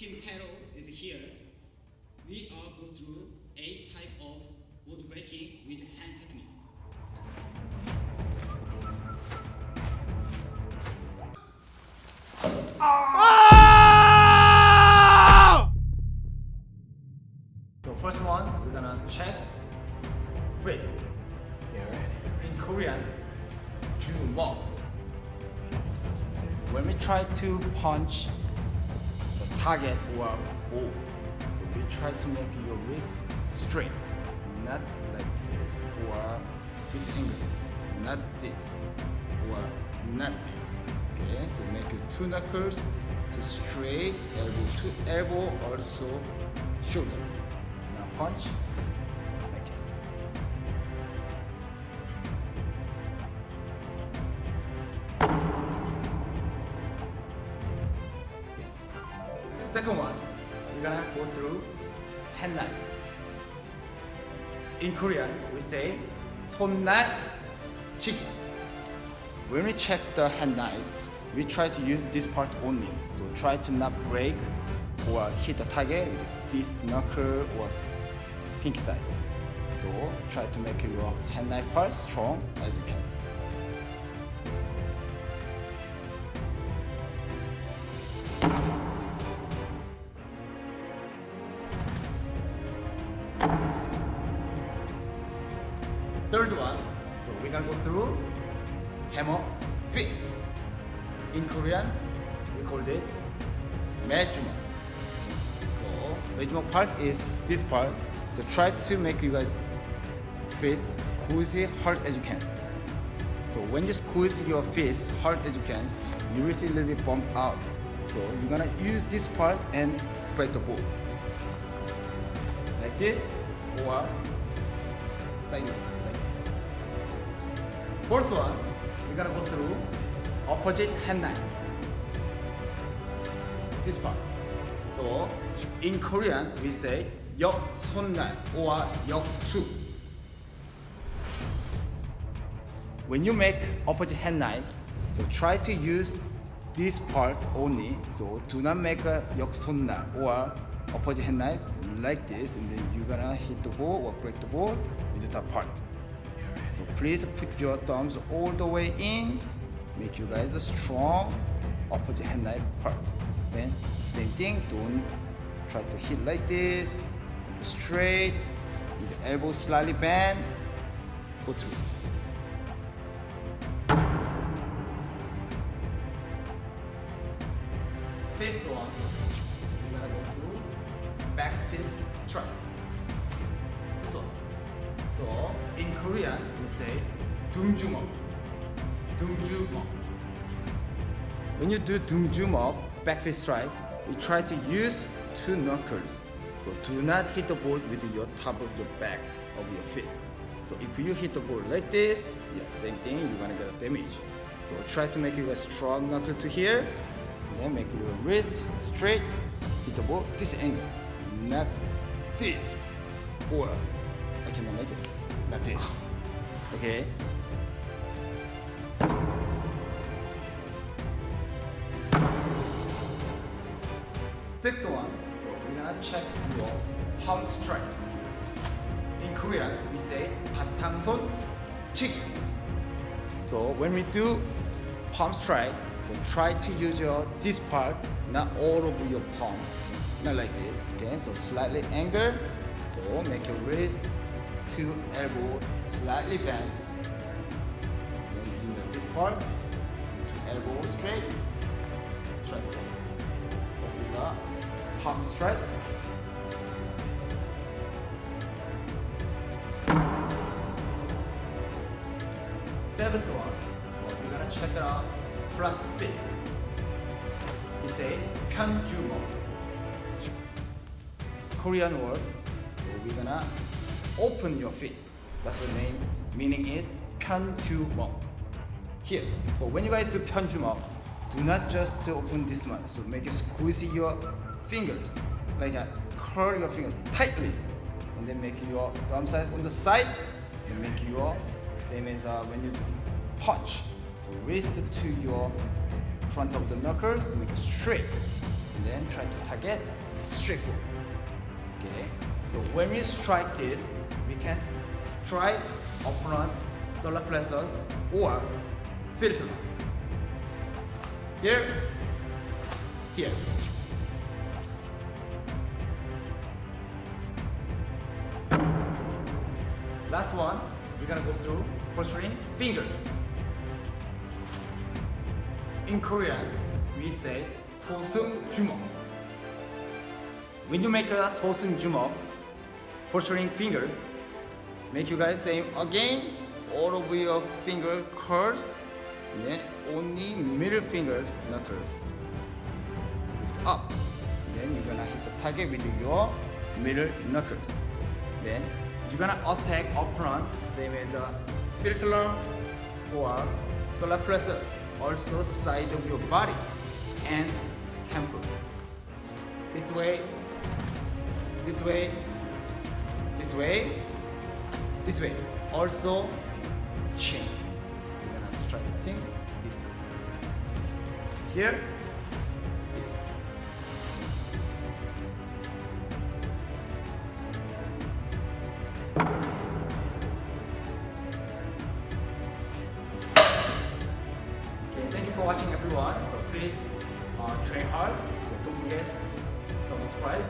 Team Taro is here. We are go through eight type of wood breaking with hand techniques. Ah! So first one, we're gonna check wrist. In Korean, 주먹. When we try to punch target. Or ball, oh. so we try to make your wrist straight, not like this. Or this angle, not this. Or not this. Okay, so make two knuckles to straight, elbow to elbow, also shoulder. Now punch Second one, we're gonna go through hand knife. In Korean, we say 손날 치기. When we check the hand knife, we try to use this part only. So try to not break or hit the target with this knuckle or pinky size. So try to make your hand knife part strong as you can. Third one, so we're gonna go through hammer fist. In Korean, we called it 매주먹. So 매주먹 part is this part. So try to make you guys fist squeeze it hard as you can. So when you squeeze your fist hard as you can, you will see a little bit bump out. So you're gonna use this part and break the ball. Like this or sideways like this. Fourth one, we're gonna go through opposite hand knife. This part. So in Korean we say 역손날 or 역수. When you make opposite hand knife, so try to use this part only. So do not make a 역손날 or opposite hand knife like this, and then you're gonna hit the ball or break the ball with that part. So please put your thumbs all the way in. Make you guys strong opposite hand knife part. Then same thing. Don't try to hit like this. Make it straight. The elbow slightly bend. Go through. Fifth one. We're gonna go back fist strike. In Korean, we say Dungjumok. Dungjumok. When you do Dungjumok, backfist strike, you try to use two knuckles. So do not hit the ball with your top of your back of your fist. So if you hit the ball like this, yeah, same thing, you're gonna get a damage. So try to make it a strong knuckle to here, then make your wrist straight, hit the ball this angle, not this, or I cannot make it, not this. Okay. Sixth one, so we're gonna check your palm strike. In Korean, we say 바탕손 치기. So when we do palm strike, so try to use your this part, not all over your palm, not like this. Okay, so slightly angle. So make your wrist to elbow slightly bend. Then the- this part to elbow straight, strike. This is a palm straight. Seventh one, we're gonna check it out front fit. We say kanjumo. Korean word. We're gonna open your face. That's what name meaning is kanjumo. Here, but when you guys do 편주먹, do not just open this much. So make it squeeze your fingers like that. Curl your fingers tightly, and then make your thumb side on the side, and make your same as uh, when you punch. So wrist to your front of the knuckles, make it straight. and then try to target straight forward. Okay. So when we strike this, we can strike upfront solar plexus or field. Here, here. Last one, we're gonna go through protruding fingers. In Korean, we say 소승주먹. When you make a 소승주먹, protruding fingers, make you guys same again. All of your finger curls, then only middle fingers knuckles lift up. Then you're gonna hit the target with your middle knuckles. Then you're gonna attack opponent same as a philtrum or solar plexus. Also side of your body and temple. This way, this way, this way, this way. Also chin. You're gonna thing this way. Here, this. Okay, thank you for watching everyone. So please uh, train hard. So don't forget subscribe